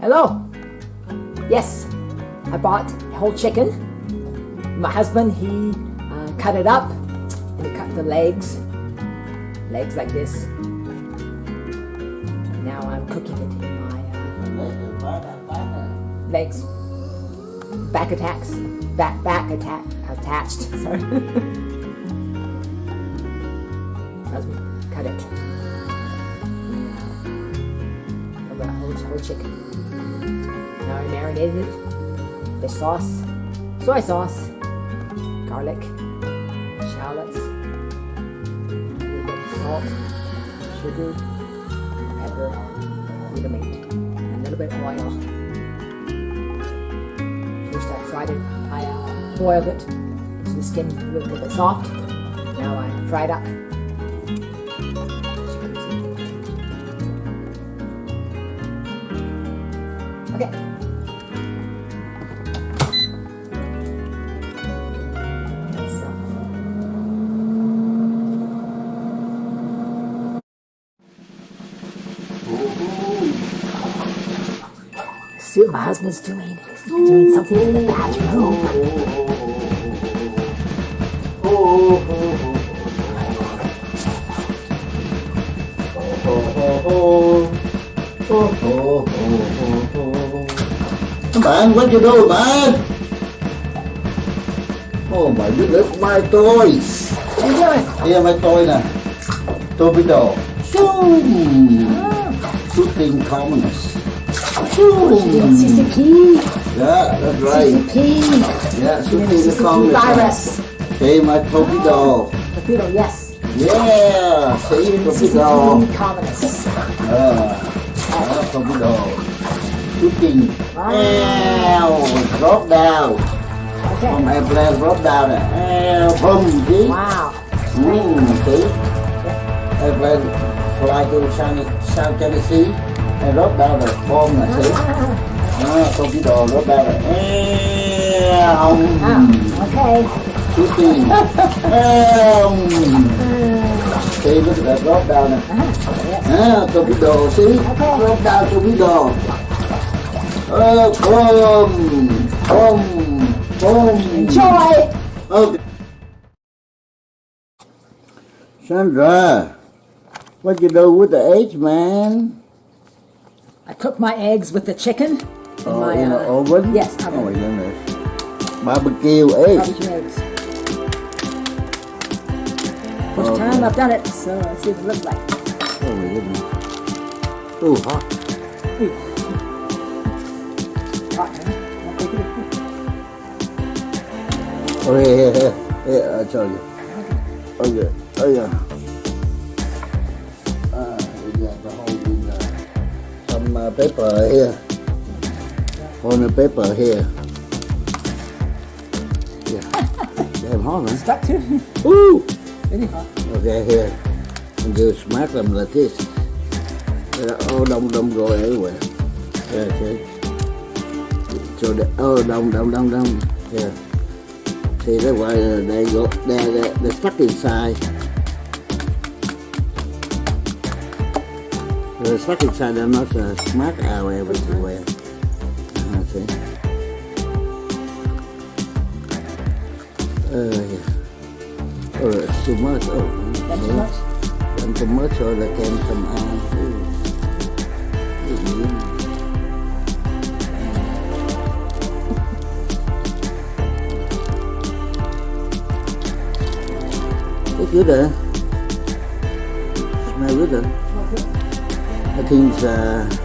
Hello. Yes, I bought a whole chicken. My husband, he uh, cut it up and he cut the legs, legs like this. Now I'm cooking it in my uh, legs, back attacks, back back attack attached. Sorry. chicken. Now I marinated it. The sauce, soy sauce, garlic, shallots, a little bit of salt, sugar, pepper, glutamate, and a little bit of oil. First I fried it, I uh, boiled it so the skin was a little bit soft. Now I fried up. See what my husband's doing. He's doing something in the bathroom. Man, what you do, man? Oh my goodness, my toys. What are you doing? Here, my toy nè. Torpedo. Zoom. Shooting Zoom. CCP. Yeah, that's right. CCP. Yeah, CCP commoners. virus. Okay, my torpedo. Torpedo, yes. Yeah, see, torpedo. CCP communists. Ah, ah, torpedo. Shooting. Ow, drop down. From Okay. airplane drop down. Ow, boom, see? Wow. Mm, see? Airplane fly to South, South Tennessee and drop down the bomb nè, see? Ah, torpedo drop down nè. Ow, Ah, okay. shooting. Ow. See, look at that drop down nè. Ah, torpedo, see? Drop down torpedo. Oh, boom, boom, boom. Enjoy. Okay. Sandra, what you do with the eggs, man? I cook my eggs with the chicken. In Oh, my, in the uh, oven? Yes, Oh, oven. my goodness. Barbecue eggs. Barbecue eggs. First Okay. time I've done it, so let's see what it looks like. Oh, my goodness. Ooh, hot. Hot, huh? I'll take it. Oh, here, here. Here, I'll show you. Okay. Oh, yeah. Ah, uh, paper here. On the paper here. Yeah. Damn hot, huh? Stuck to Woo! Very hot. Okay, here. And you smack them like this. They're all đông đông rồi everywhere. Yeah, okay. So the oh đông đông đông đông. Yeah. See that's why uh, they go they they they're stuck inside. They're stuck inside. They're not uh, smack out everywhere. See. Uh, yeah. Oh, it's too much. Oh, That's too much. Làm too much so they can come out. It's good, huh? Smell good, huh? I think uh,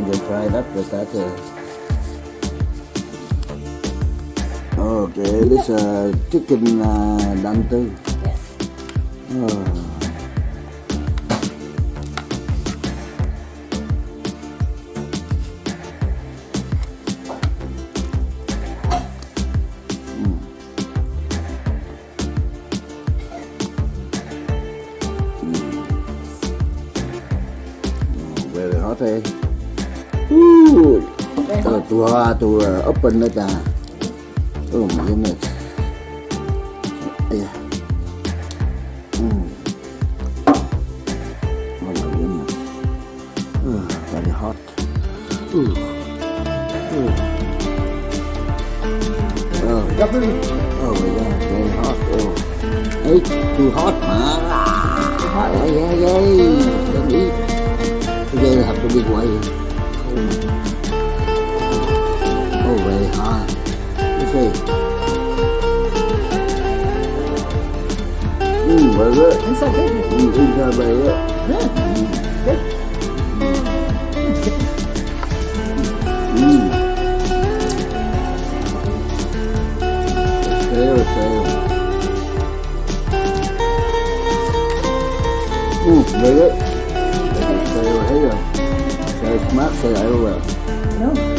When you fry it up with that. Uh, Okay, this uh, chicken uh, too. Yes. Oh. Ooh. Very Uh, hot. too hard to uh, open it. Uh. Oh my goodness. Yeah. Mm. Oh my goodness. Uh, very hot. Ooh. Ooh. Oh. Oh my god, very hot. Oh. Hey, too hot, man. hot. Yeah, yeah, yeah. Don't eat. Today I have to be quiet. Hot. See? Mmm, very good. It's so good. Mm, inside very good. Good. Mmm. Sail. Mmm, very good. Thấy rồi. Sail smart, sail everywhere. No.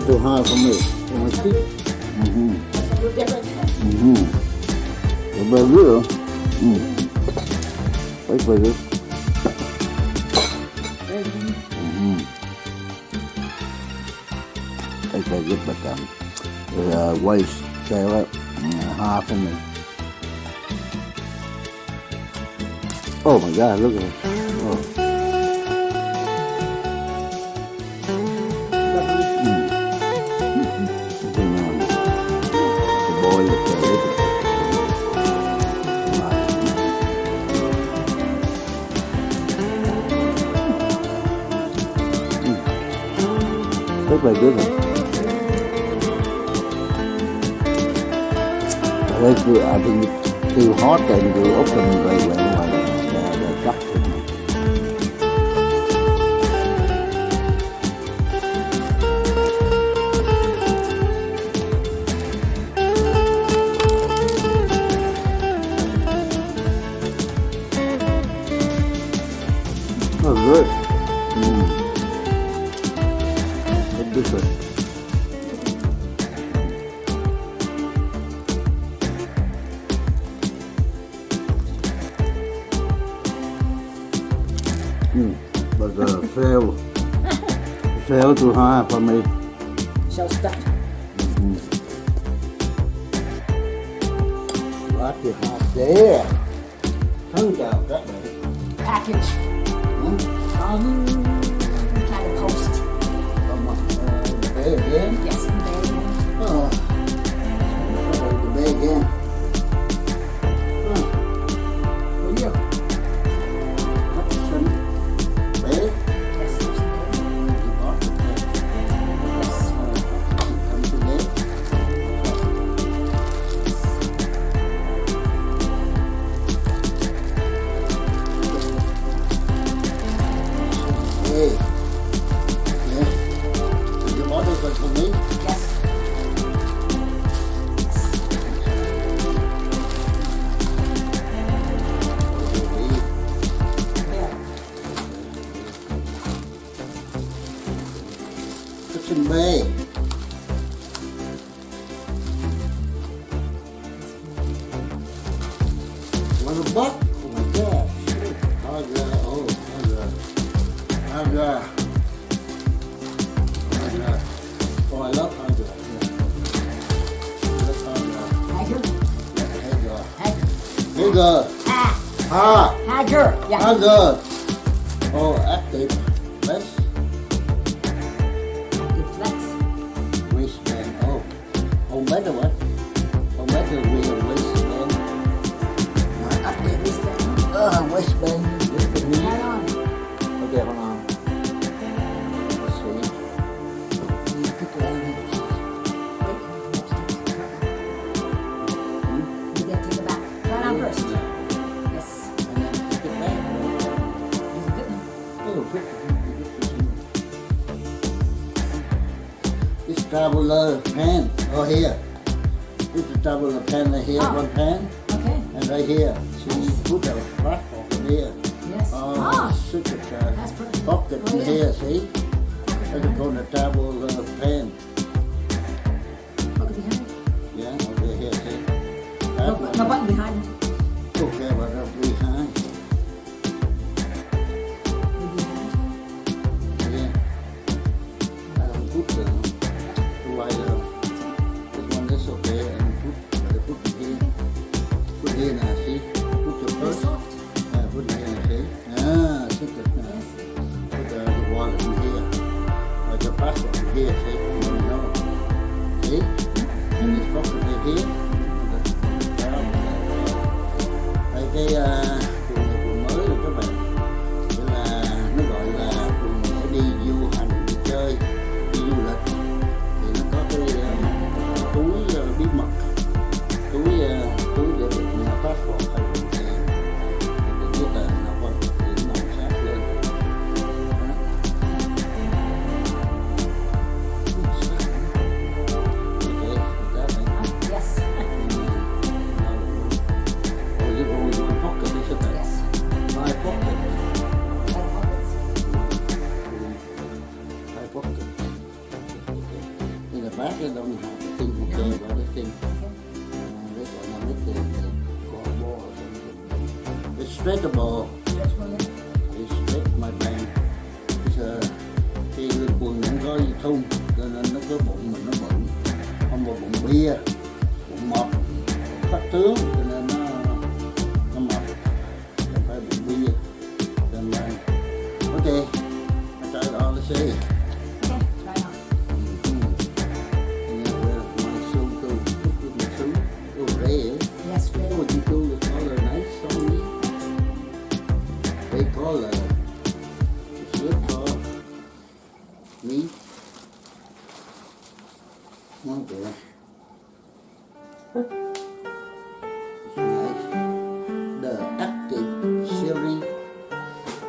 Um, too hard for me. For my teeth. Mm-hmm. Mm-hmm. The very good. Mm. Very, very good. Mm-hmm. Very, good, but um, the uh, tail it, mm, hard for me. Oh my God, look at it. The boy up there, look at it. Rất là good. I think, I think it's too hot and to open very well good. Mm. Good different. Mm. But uh, fail. fail too high for me. Shell stuffed. Quá thì hot there. Không chào các bạn. Package. Um, post. Come on. Uh, the bed. Yes, Haggar. Haggar. Oh, I love Haggar. Yeah. Love Haggar. Haggar. Haggar. Haggar. Haggar. Ah. Ha. Haggar. Yeah. Haggar. Oh, active. Let's Active flex. waistband. Oh. Oh, better what? Oh, traveler pan. Oh, here. Put the traveler pan right here, Oh. one pan, Okay. and right here. So you put the platform in here. Yes. Oh, ah, such uh, a that's perfect. Oh, yeah. here, see? That's called a traveler pan. Uh, See? And right here. Đây cái uh,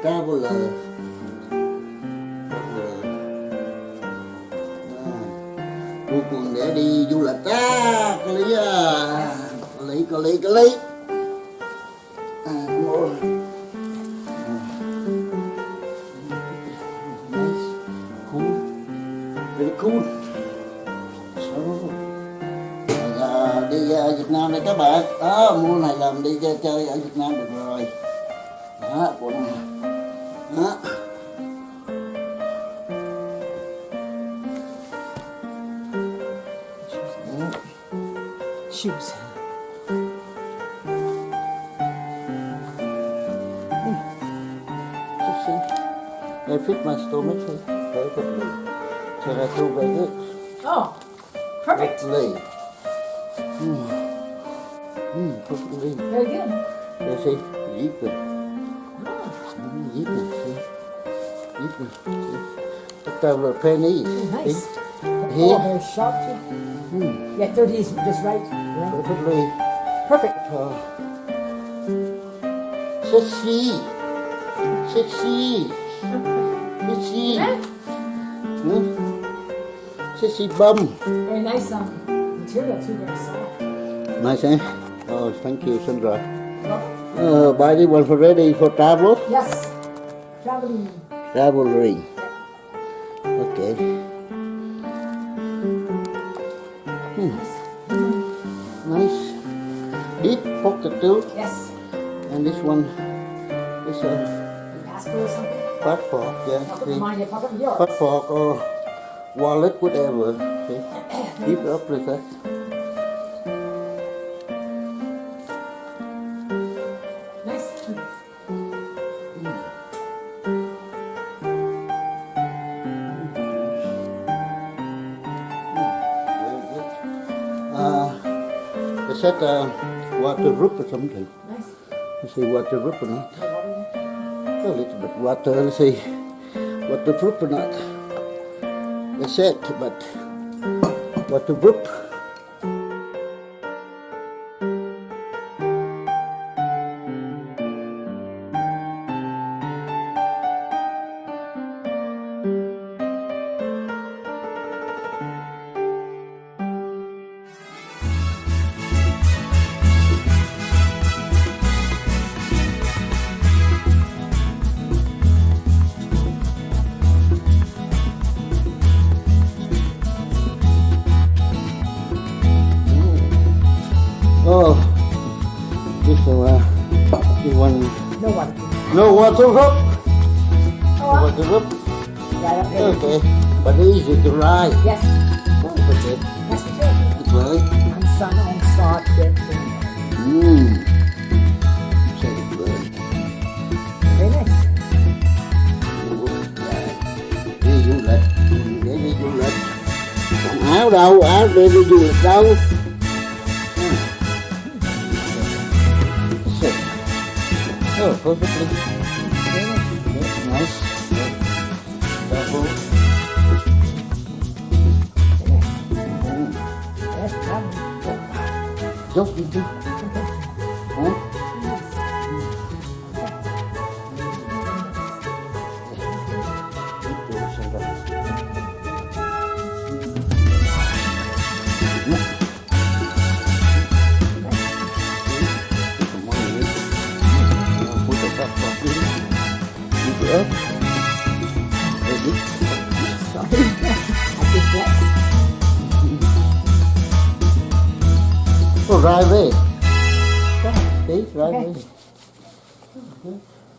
Traveler. Traveler. À, để đi du lịch à, có lý à, có lý, có lý, có lý. Đó. Shoes. Just. They fit my stomach perfectly. So I very good. Oh, perfect. Perfectly. Hmm. Hmm, perfectly. Very good. You see, even. Ah, Hmm, even, see. Even, there were pennies. nice. Oh, Here. very sharp too. Hmm, Yeah, 30 is just right. Yeah. perfectly. Perfect. Uh, sexy. Sexy. Sexy. Hmm? Sexy bum. Very nice um, material too, very soft. Nice, eh? Oh, thank you, Sandra. Uh, buy this one for ready for travel? yes. Traveling. Ring. Okay. Hmm. Nice. Deep pocket too. Yes. And this one is a Passport or yeah. Pocket See? mine, your pocket yours. Passport or wallet, whatever. Keep it up like that. They said water waterproof or something. Nice. Let's see waterproof or not. Water? A little bit water, let's see waterproof or not. They said, but waterproof. No water rub. Yeah, okay. Okay, but easy to ride. Yes, Oh, okay. that's the trick. Right. And sun on start with Mm. Good. Very nice. Đi du lịch, để đi du lịch. Còn áo đâu, áo để đi du lịch đâu. Oh, perfectly.